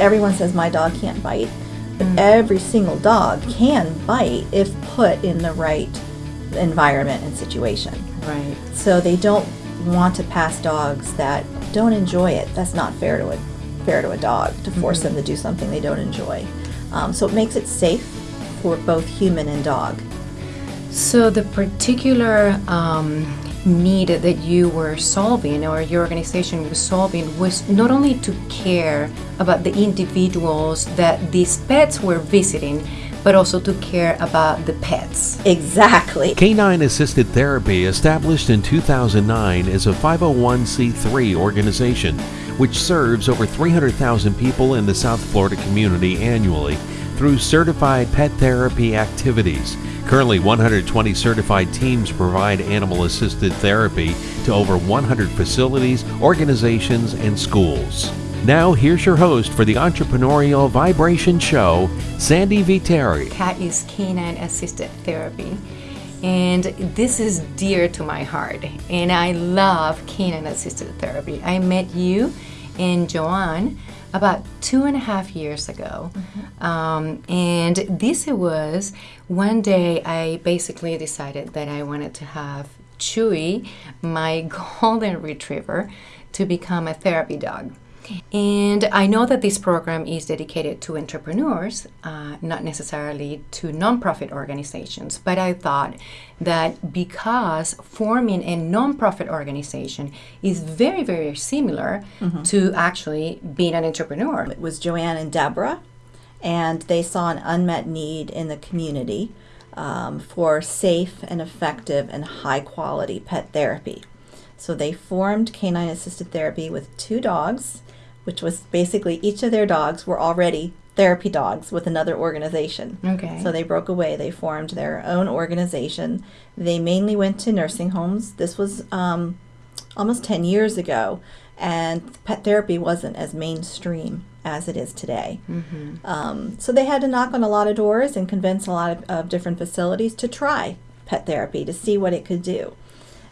everyone says my dog can't bite, but Mm. every single dog can bite if put in the right environment and situation. Right. So they don't want to pass dogs that don't enjoy it. That's not fair to a fair to a dog to force them to do something they don't enjoy. Um, so it makes it safe for both human and dog. So the particular um, need that you were solving or your organization was solving was not only to care about the individuals that these pets were visiting, but also to care about the pets. Exactly. Canine Assisted Therapy, established in 2009, is a 501c3 organization which serves over 300,000 people in the South Florida community annually through certified pet therapy activities. Currently, 120 certified teams provide animal assisted therapy to over 100 facilities, organizations, and schools. Now, here's your host for the Entrepreneurial Vibration Show, Sandy Viteri. Cat is canine assisted therapy. And this is dear to my heart. And I love canine assisted therapy. I met you and Joanne about two and a half years ago. Um, and this was one day I basically decided that I wanted to have Chewy, my golden retriever, to become a therapy dog. And I know that this program is dedicated to entrepreneurs, uh, not necessarily to nonprofit organizations. But I thought that because forming a nonprofit organization is very, very similar to actually being an entrepreneur. It was Joanne and Deborah, and they saw an unmet need in the community um, for safe and effective and high quality pet therapy. So they formed Canine Assisted Therapy with two dogs, which was basically each of their dogs were already therapy dogs with another organization. Okay. So they broke away. They formed their own organization. They mainly went to nursing homes. This was um, almost 10 years ago, and pet therapy wasn't as mainstream as it is today. Um, so they had to knock on a lot of doors and convince a lot of, of different facilities to try pet therapy to see what it could do.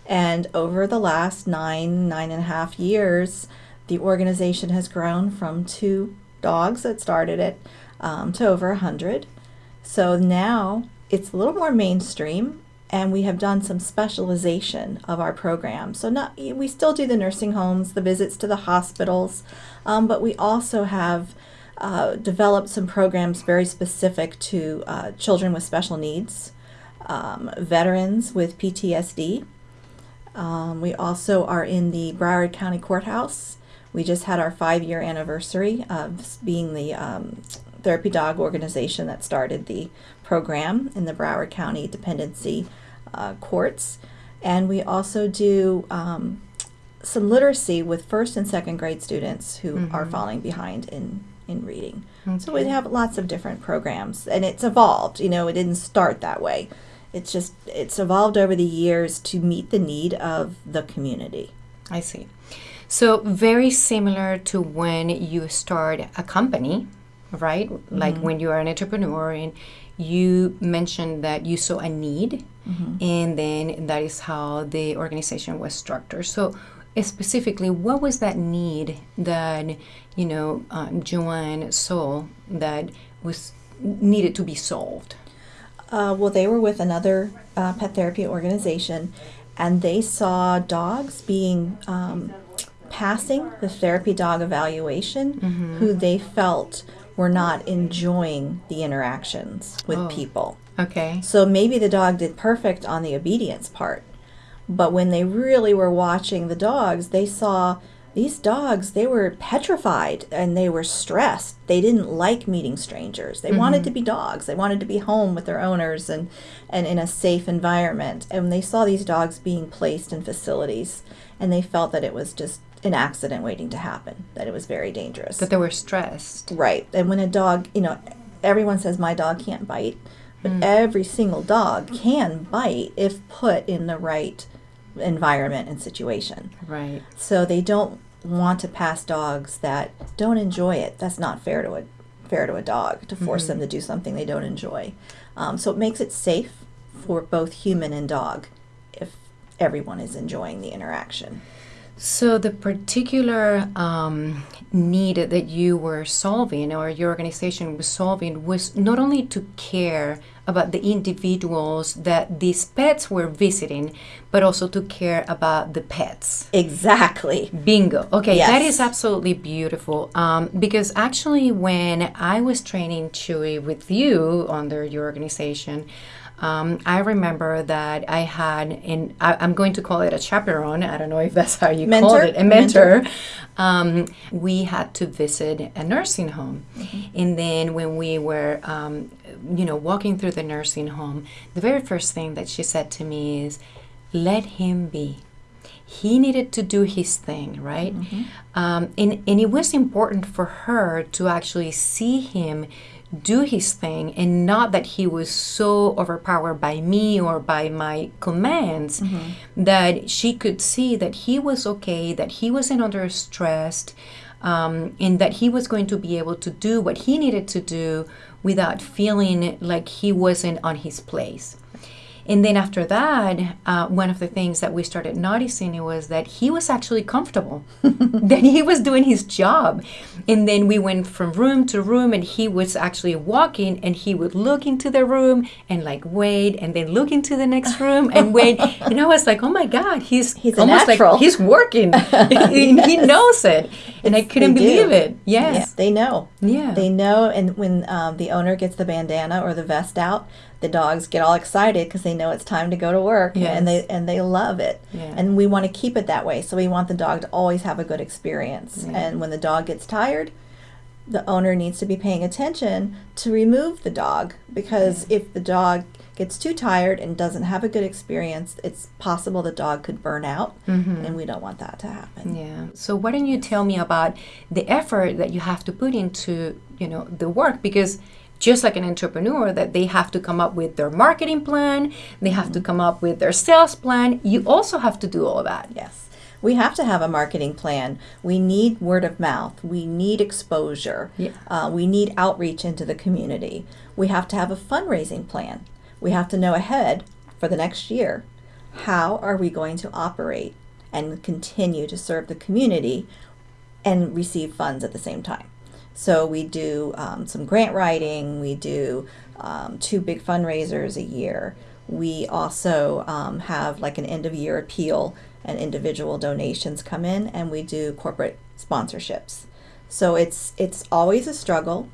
And over the last nine, nine and a half years, the organization has grown from two dogs that started it um, to over hundred. So now it's a little more mainstream, and we have done some specialization of our program. So not we still do the nursing homes, the visits to the hospitals, um, but we also have uh, developed some programs very specific to uh, children with special needs, um, veterans with PTSD. Um, we also are in the Broward County Courthouse. We just had our five year anniversary of being the um, therapy dog organization that started the program in the Broward County Dependency uh, Courts. And we also do um, some literacy with first and second grade students who are falling behind in, in reading. So we have lots of different programs, and it's evolved. You know, it didn't start that way. It's just it's evolved over the years to meet the need of the community. I see. So very similar to when you start a company, right? Like when you are an entrepreneur and you mentioned that you saw a need and then that is how the organization was structured. So specifically, what was that need that, you know, um, Joanne saw that was needed to be solved? Uh, well, they were with another uh, pet therapy organization, and they saw dogs being um, passing the therapy dog evaluation mm-hmm. who they felt were not enjoying the interactions with oh. people. Okay. So maybe the dog did perfect on the obedience part, but when they really were watching the dogs, they saw these dogs, they were petrified and they were stressed. They didn't like meeting strangers. They wanted mm-hmm. to be dogs. They wanted to be home with their owners and, and in a safe environment. And when they saw these dogs being placed in facilities and they felt that it was just an accident waiting to happen, that it was very dangerous. That they were stressed. Right. And when a dog, you know, everyone says my dog can't bite, but every single dog can bite if put in the right environment and situation. Right. So they don't want to pass dogs that don't enjoy it. That's not fair to a fair to a dog to force them to do something they don't enjoy. Um, so it makes it safe for both human and dog if everyone is enjoying the interaction. So the particular um, need that you were solving or your organization was solving was not only to care about the individuals that these pets were visiting, but also to care about the pets. Exactly. Bingo. Okay, Yes. that is absolutely beautiful. Um, because actually, when I was training Chewy with you under your organization, um, I remember that I had, in I, I'm going to call it a chaperone. I don't know if that's how you call Mentor? it, a mentor. Um, we had to visit a nursing home, and then when we were, um, you know, walking through the nursing home, the very first thing that she said to me is, "Let him be." he needed to do his thing, right? Um, and, and it was important for her to actually see him do his thing and not that he was so overpowered by me or by my commands that she could see that he was okay, that he wasn't under stress, um, and that he was going to be able to do what he needed to do without feeling like he wasn't on his place. And then after that, uh, one of the things that we started noticing was that he was actually comfortable, that he was doing his job. And then we went from room to room, and he was actually walking, and he would look into the room and like wait, and then look into the next room and wait. and I was like, oh my God, he's He's almost natural. like he's working. he, he knows it, and I couldn't They do. believe it. Yeah, Yes. they know. Yeah. They know, and when um, the owner gets the bandana or the vest out, the dogs get all excited because they know it's time to go to work, and they and they love it. Yeah. And we want to keep it that way, so we want the dog to always have a good experience. Yeah. And when the dog gets tired, the owner needs to be paying attention to remove the dog because if the dog gets too tired and doesn't have a good experience, it's possible the dog could burn out, and we don't want that to happen. Yeah. So why don't you tell me about the effort that you have to put into, you know, the work because just like an entrepreneur that they have to come up with their marketing plan, they have to come up with their sales plan, you also have to do all of that. Yes. We have to have a marketing plan. We need word of mouth. We need exposure. Yeah. Uh, we need outreach into the community. We have to have a fundraising plan. We have to know ahead for the next year how are we going to operate and continue to serve the community and receive funds at the same time. So we do um, some grant writing. We do um, two big fundraisers a year. We also um, have like an end of year appeal and individual donations come in, and we do corporate sponsorships. So it's it's always a struggle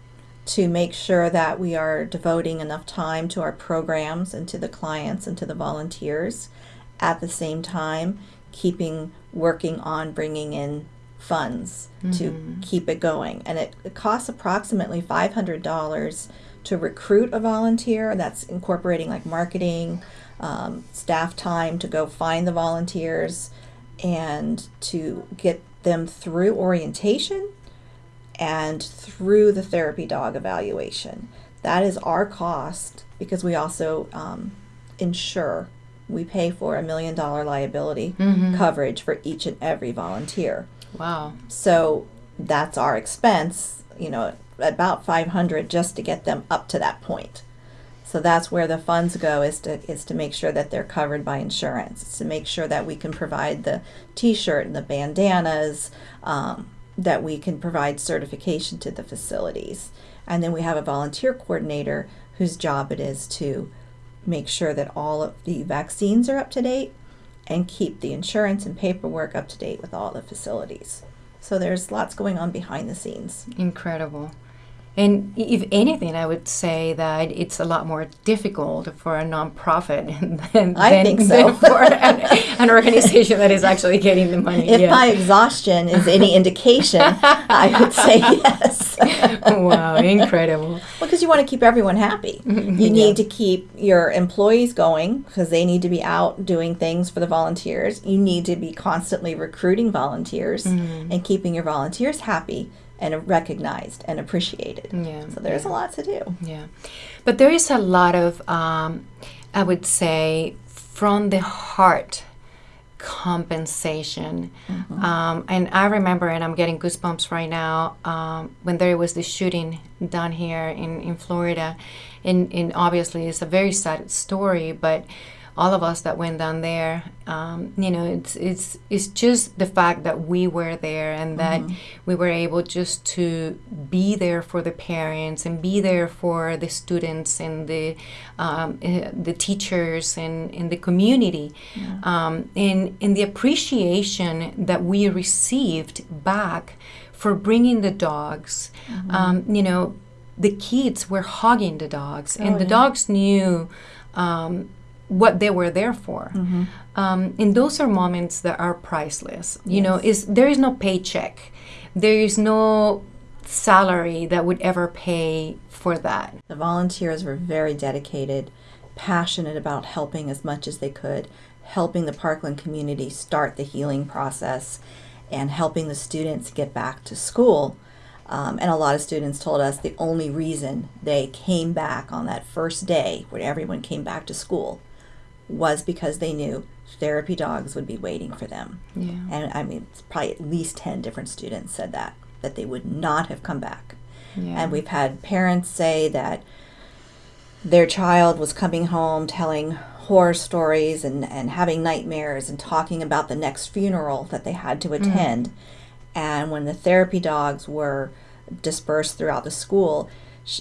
to make sure that we are devoting enough time to our programs and to the clients and to the volunteers. At the same time keeping working on bringing in funds to keep it going. And it, it costs approximately $500 to recruit a volunteer. That's incorporating like marketing um, staff time to go find the volunteers and to get them through orientation and through the therapy dog evaluation. That is our cost because we also um, insure. We pay for a million dollar liability coverage for each and every volunteer. Wow. So that's our expense, you know, about 500 just to get them up to that point. So that's where the funds go is to is to make sure that they're covered by insurance. It's to make sure that we can provide the T-shirt and the bandanas, um, that we can provide certification to the facilities, and then we have a volunteer coordinator whose job it is to make sure that all of the vaccines are up to date and keep the insurance and paperwork up to date with all the facilities. So there's lots going on behind the scenes. Incredible. And if anything, I would say that it's a lot more difficult for a nonprofit than, I than, think so. than for an, an organization that is actually getting the money. If yeah. my exhaustion is any indication, I would say yes. wow, incredible. Well, because you want to keep everyone happy. You need to keep your employees going because they need to be out doing things for the volunteers. You need to be constantly recruiting volunteers mm. and keeping your volunteers happy and recognized and appreciated. Yeah, So there's a lot to do. Yeah. But there is a lot of, um, I would say, from the heart compensation. Um, and I remember, and I'm getting goosebumps right now, um, when there was the shooting down here in, in Florida. And, and obviously, it's a very sad story, but all of us that went down there, um, you know, it's it's it's just the fact that we were there and that we were able just to be there for the parents and be there for the students and the um, uh, the teachers and in the community, um, and and the appreciation that we received back for bringing the dogs. Um, you know, the kids were hugging the dogs, and Oh, the yeah. dogs knew um, what they were there for. Mm-hmm. Um, and those are moments that are priceless. You know, is there is no paycheck, there is no salary that would ever pay for that. The volunteers were very dedicated, passionate about helping as much as they could, helping the Parkland community start the healing process, and helping the students get back to school. Um, and a lot of students told us the only reason they came back on that first day when everyone came back to school was because they knew therapy dogs would be waiting for them. Yeah. And I mean, it's probably at least 10 different students said that, that they would not have come back. Yeah. And we've had parents say that their child was coming home telling horror stories and, and having nightmares and talking about the next funeral that they had to mm-hmm. attend. And when the therapy dogs were dispersed throughout the school,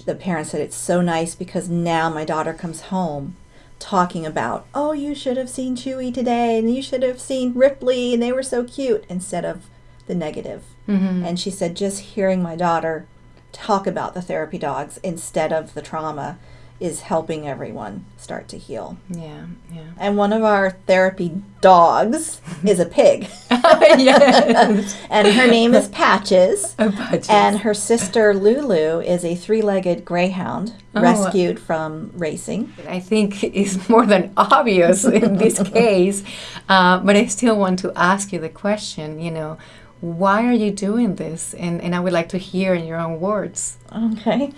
the parents said, It's so nice because now my daughter comes home talking about, Oh, you should have seen Chewy today, and you should have seen Ripley, and they were so cute, instead of the negative. Mhm. And she said, just hearing my daughter talk about the therapy dogs instead of the trauma is helping everyone start to heal. Yeah. Yeah. And one of our therapy dogs is a pig, yes. and her name is Patches. Oh, budget. And her sister Lulu is a three legged greyhound Oh. rescued from racing. I think is more than obvious in this case, uh, but I still want to ask you the question. You know, why are you doing this? And and I would like to hear in your own words. Okay.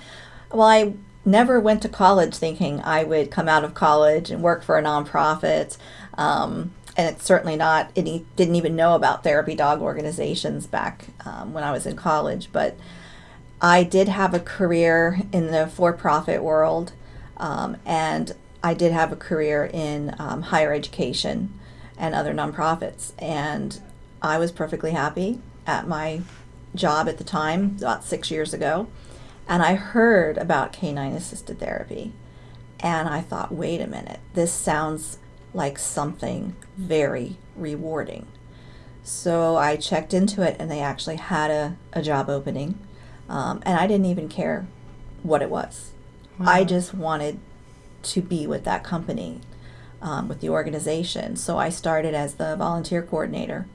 Well, I never went to college thinking I would come out of college and work for a nonprofit. Um, and it's certainly not, any, didn't even know about therapy dog organizations back um, when I was in college. But I did have a career in the for profit world, um, and I did have a career in um, higher education and other nonprofits. And I was perfectly happy at my job at the time, about six years ago. And I heard about canine assisted therapy. And I thought, wait a minute, this sounds like something very rewarding. So I checked into it, and they actually had a, a job opening. Um, and I didn't even care what it was. I just wanted to be with that company, um, with the organization. So I started as the volunteer coordinator,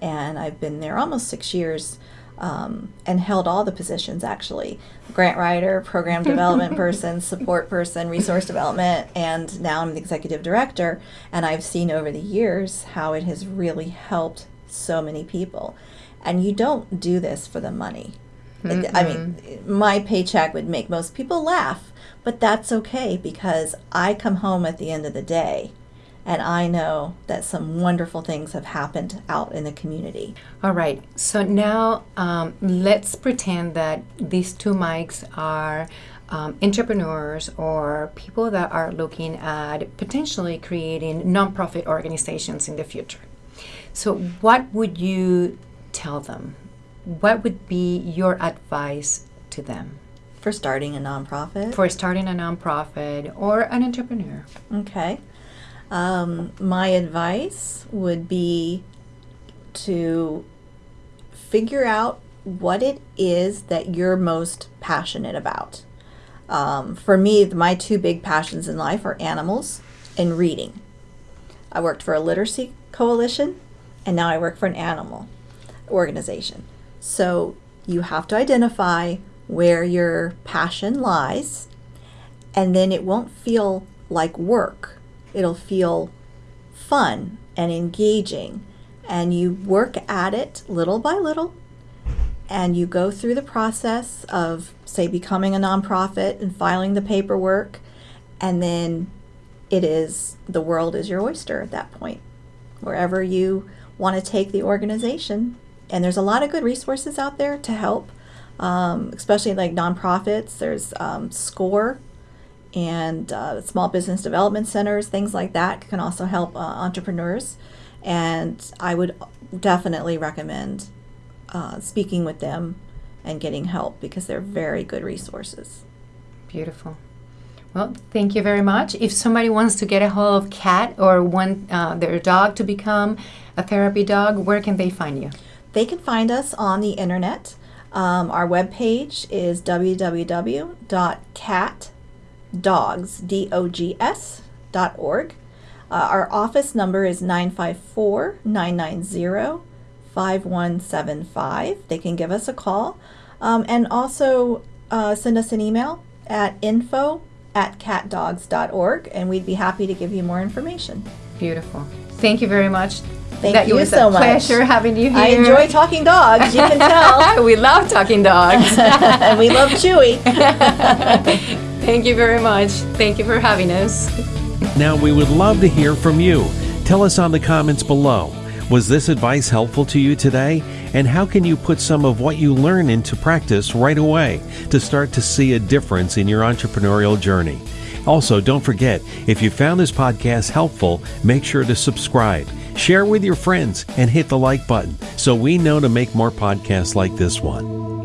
and I've been there almost six years. Um, and held all the positions actually grant writer, program development person, support person, resource development, and now I'm the executive director. And I've seen over the years how it has really helped so many people. And you don't do this for the money. It- I mean, my paycheck would make most people laugh, but that's okay because I come home at the end of the day and I know that some wonderful things have happened out in the community. All right. So now um, let's pretend that these two mics are um, entrepreneurs or people that are looking at potentially creating nonprofit organizations in the future. So, what would you tell them? What would be your advice to them For starting a nonprofit. for starting a nonprofit or an entrepreneur? Okay. Um, my advice would be to figure out what it is that you're most passionate about. Um, for me, my two big passions in life are animals and reading. I worked for a literacy coalition, and now I work for an animal organization. So you have to identify where your passion lies, and then it won't feel like work. It'll feel fun and engaging, and you work at it little by little, and you go through the process of, say, becoming a nonprofit and filing the paperwork, and then it is the world is your oyster at that point. Wherever you want to take the organization, and there's a lot of good resources out there to help, um, especially like nonprofits. There's um, SCORE and uh, small business development centers, things like that can also help uh, entrepreneurs. And I would definitely recommend uh, speaking with them and getting help because they're very good resources. Beautiful. Well, thank you very much. If somebody wants to get a hold of Cat or want uh, their dog to become a therapy dog, where can they find you? They can find us on the internet. Um, our webpage is www.catdogs.org. Uh, our office number is 954 990 5175. They can give us a call um, and also uh, send us an email at info at catdogs.org and we'd be happy to give you more information. Beautiful. Thank you very much. Thank that you so a much. pleasure having you here. I enjoy talking dogs, you can tell. we love talking dogs. and we love Chewy. Thank you very much. Thank you for having us. Now, we would love to hear from you. Tell us on the comments below. Was this advice helpful to you today? And how can you put some of what you learn into practice right away to start to see a difference in your entrepreneurial journey? Also, don't forget, if you found this podcast helpful, make sure to subscribe, share with your friends, and hit the like button so we know to make more podcasts like this one.